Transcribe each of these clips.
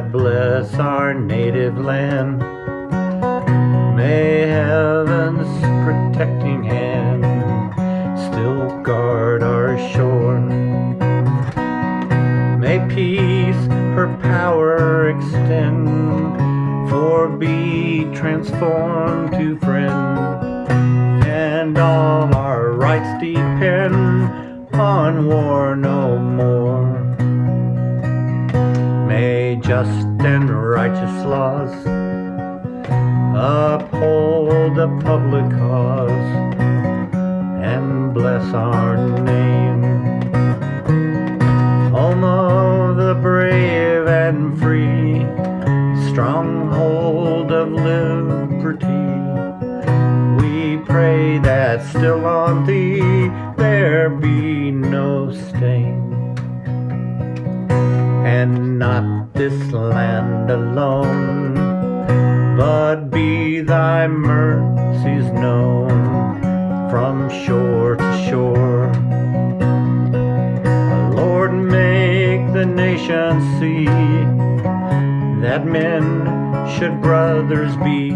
bless our native land. May heaven's protecting hand still guard our shore. May peace her power extend, for be transformed to friend, and all our rights depend on war no more. Just and righteous laws uphold the public cause and bless our name. Home of the brave and free, stronghold of liberty. We pray that still on thee there be no not this land alone, but be thy mercies known from shore to shore. Lord, make the nations see that men should brothers be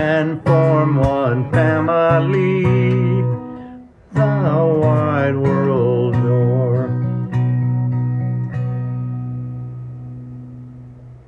and form one family, the wide world.